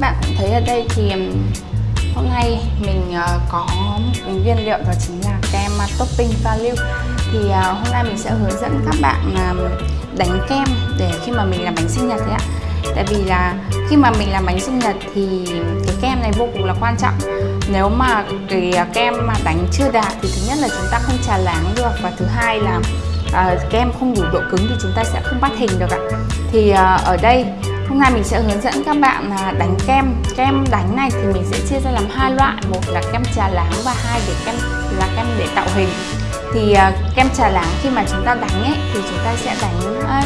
các bạn cũng thấy ở đây thì hôm nay mình ờ, có một nguyên liệu đó chính là kem à, topping value thì ờ, hôm nay mình sẽ hướng dẫn các bạn đánh kem để khi mà mình làm bánh sinh nhật đấy ạ. Tại vì là khi mà mình làm bánh sinh nhật thì cái kem này vô cùng là quan trọng. Nếu mà cái à, kem mà đánh chưa đạt thì thứ nhất là chúng ta không trà láng được và thứ hai là uh, kem không đủ độ cứng thì chúng ta sẽ không bắt hình được ạ. Thì uh, ở đây Hôm nay mình sẽ hướng dẫn các bạn à, đánh kem. Kem đánh này thì mình sẽ chia ra làm hai loại. Một là kem trà láng và hai để kem là kem để tạo hình. Thì uh, kem trà láng khi mà chúng ta đánh ấy Thì chúng ta sẽ đánh à,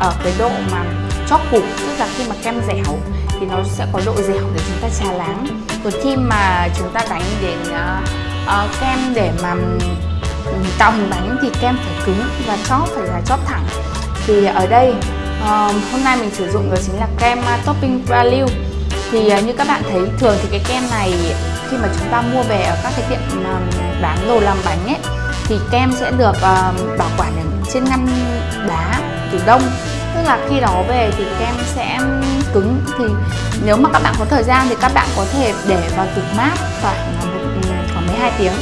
ở cái độ mà chóp cục Tức là khi mà kem dẻo thì nó sẽ có độ dẻo để chúng ta trà láng. Còn khi mà chúng ta đánh đến uh, uh, kem để mà ừ, tạo hình bánh thì kem phải cứng và chóp phải là chóp thẳng. Thì ở đây uh, hôm nay mình sử dụng đó chính là kem uh, topping value thì uh, như các bạn thấy thường thì cái kem này khi mà chúng ta mua về ở các cái tiệm uh, bán đồ làm bánh ấy thì kem sẽ được uh, bảo quản ở trên ngăn đá tủ đông. Tức là khi đó về thì kem sẽ cứng. Thì nếu mà các bạn có thời gian thì các bạn có thể để vào tủ mát khoảng à, một ừ, khoảng 12 tiếng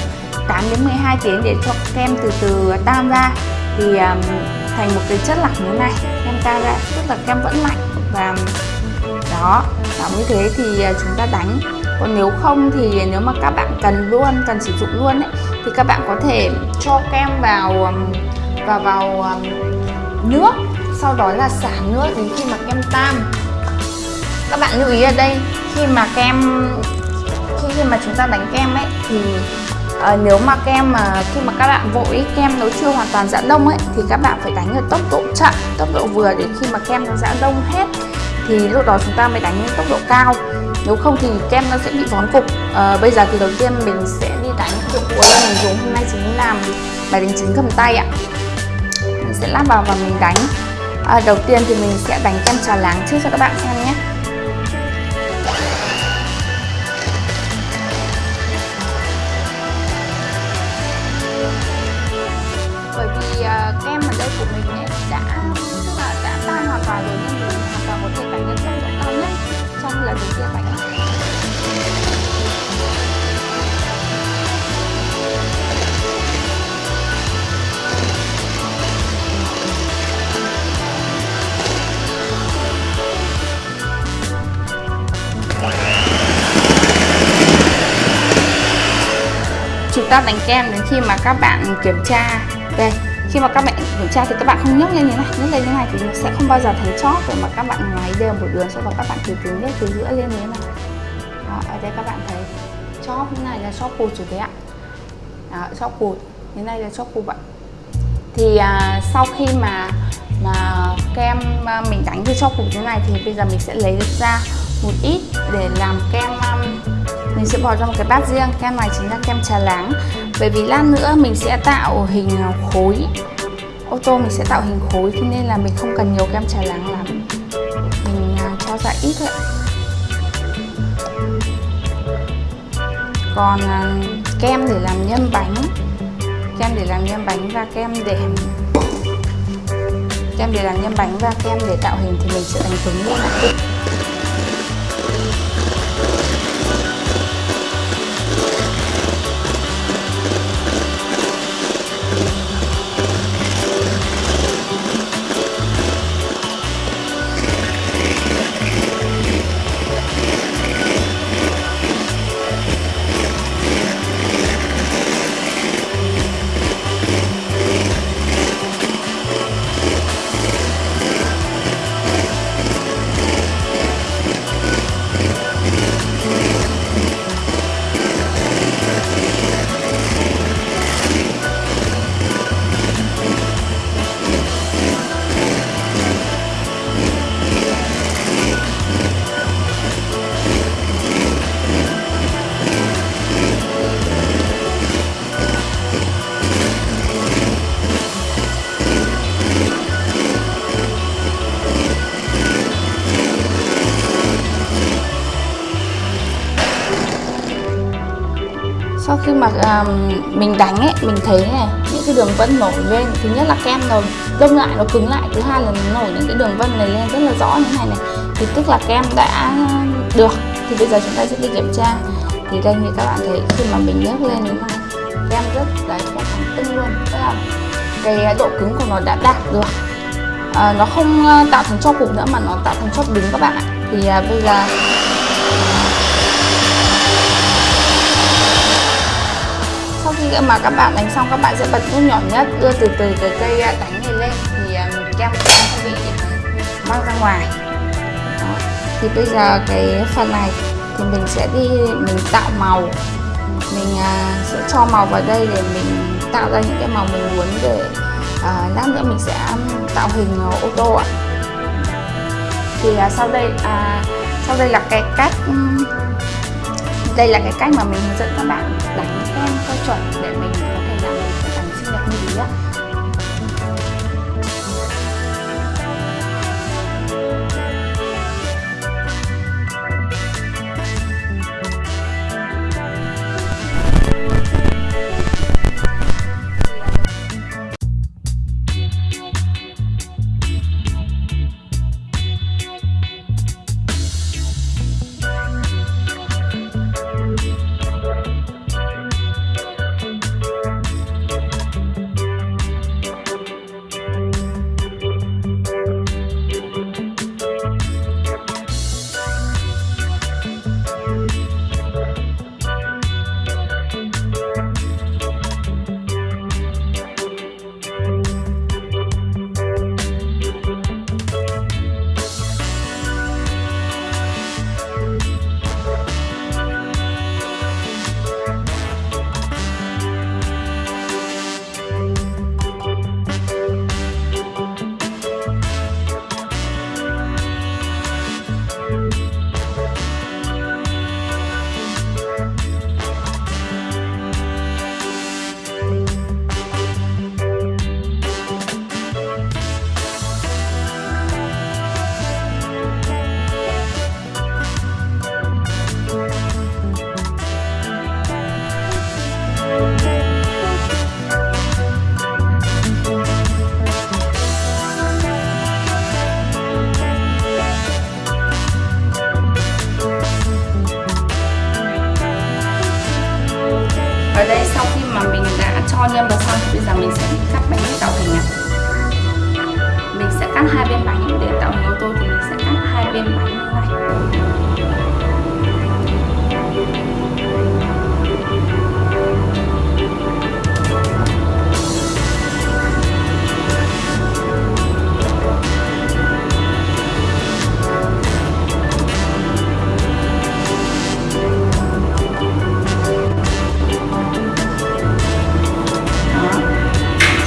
8 đến 12 tiếng để cho kem từ từ tan ra. Thì um, thành một cái chất lỏng như này. Kem ta ra tức là kem vẫn lạnh. Và đó đó như thế thì à, chúng ta đánh. Còn nếu không thì nếu mà các bạn cần luôn, cần sử dụng luôn ấy, thì các bạn có thể cho kem vào vào vào nước. Sau đó là xả nước đến khi mà kem tan. Các bạn lưu ý ở đây, khi mà kem khi mà chúng ta đánh kem ấy, thì à, nếu mà kem mà khi mà các bạn vội kem nó chưa hoàn toàn giãn đông ấy thì các bạn phải đánh ở tốc độ chậm tốc độ vừa để khi mà kem nó giãn đông hết thì lúc đó chúng ta mới đánh tốc độ cao. Nếu không thì kem nó sẽ bị vón cục. À, bây giờ thì đầu tiên mình sẽ đi đánh dụng cụ là mình dùng. Hôm nay chính làm bài đánh trứng cầm tay ạ. Mình sẽ lắp vào và mình đánh. À, đầu tiên thì mình sẽ đánh kem trà láng trước cho các bạn xem uh, kem ở đây của mình ấy đã tức là đã tan hoàn toàn rồi nên mình hoàn toàn có thể đánh lên tốc độ cao nhất trong lần đầu tiên bánh chúng ta đánh kem đến khi mà các bạn kiểm tra. Đây khi mà các bạn kiểm tra thì các bạn không nhấc lên như này. Nhấc lên như này thì nó sẽ không bao giờ thấy chót rồi mà các bạn ngoái đều một đường sau đó các bạn từ từ nhấc từ giữa lên như thế này. Đó, ở đây các bạn thấy chóp như này là chóp cụt rồi đấy ạ. Đó, chóp cụt như này là chóp cụt ạ. Thì à, sau khi mà mà kem à, mình đánh cái chóp cụt như này thì bây giờ mình sẽ lấy ra một ít để làm kem um, mình sẽ bỏ trong một cái bát riêng. Kem này chính là kem trà láng bởi vì lát nữa mình sẽ tạo hình khối. Ô tô mình sẽ tạo hình khối cho nên là mình không cần nhiều kem trà láng lắm. Mình à, cho ra ít thôi còn à, kem để làm nhân bánh. Kem để làm nhân bánh và kem để kem để làm nhân bánh và kem để tạo hình thì mình sẽ đánh cứng luôn ạ. Sau khi mà um, mình đánh ấy mình thấy này những cái đường vân nổi lên thứ nhất là kem nó đông lại nó cứng lại thứ hai là nó nổi những cái đường vân này lên rất là rõ như này này. Thì tức là kem đã được thì bây giờ chúng ta sẽ đi kiểm tra. Thì đây như các bạn thấy khi mà mình nhấc lên như kem rất đấy kem thẳng tưng luôn tức là cái độ cứng của nó đã đạt được. À, nó không à, tạo thành cho cục nữa mà nó tạo thành cho đứng các bạn ạ. Thì à, bây giờ khi mà các bạn đánh xong các bạn sẽ bật nút nhỏ nhất đưa từ từ cái cây à, đánh này lên. Thì à, kem sẽ bị mang ra ngoài. Đó. thì bây giờ cái phần này thì mình sẽ đi mình tạo màu. Mình à, sẽ cho màu vào đây để mình tạo ra những cái màu mình muốn để à, lát nữa mình sẽ um, tạo hình ô tô ạ. Thì à, sau đây à, sau đây là cái cách um, đây là cái cách mà mình hướng dẫn các bạn đánh kem cho chuẩn để mình có thể làm được cái bánh sinh nhật như ý cắt hai bên bánh. Để tạo hình ô tô thì mình sẽ cắt hai bên bánh như này đó.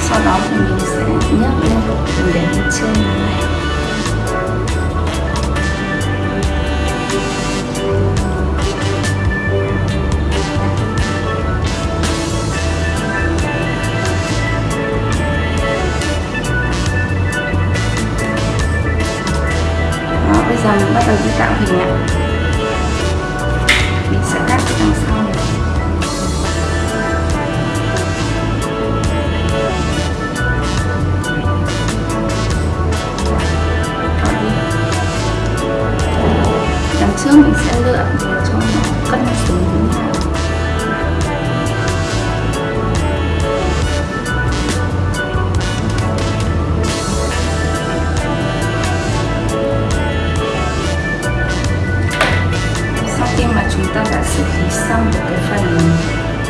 Sau đó thì mình sẽ nhấc lên mình để lên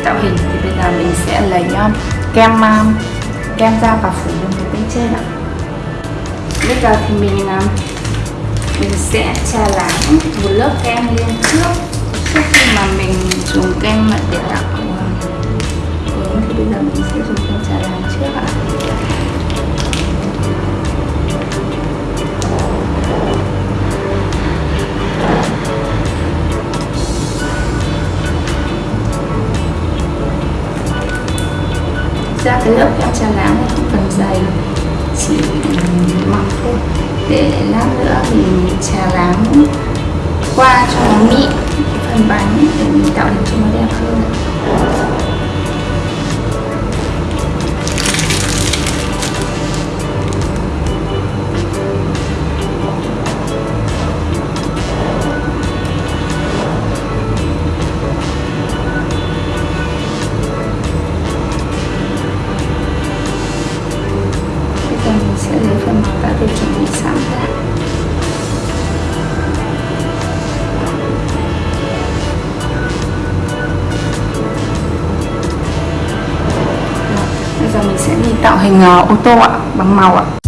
tạo hình thì bây giờ mình sẽ lấy um, kem um, kem ra và phủ lên cái bên trên ạ. Bây giờ thì mình um, mình sẽ trà láng một lớp kem lên trước. Trước khi mà mình dùng kem để tạo hướng thì bây giờ mình sẽ dùng kem trà láng trước ạ. Ra cái lớp kem trà láng này không cần dày chỉ ừ, mỏng thôi. Để lát nữa mình trà láng qua cho nó mịn phần bánh để mình tạo hình cho nó đẹp hơn tạo uh, ô tô ạ bằng màu ạ.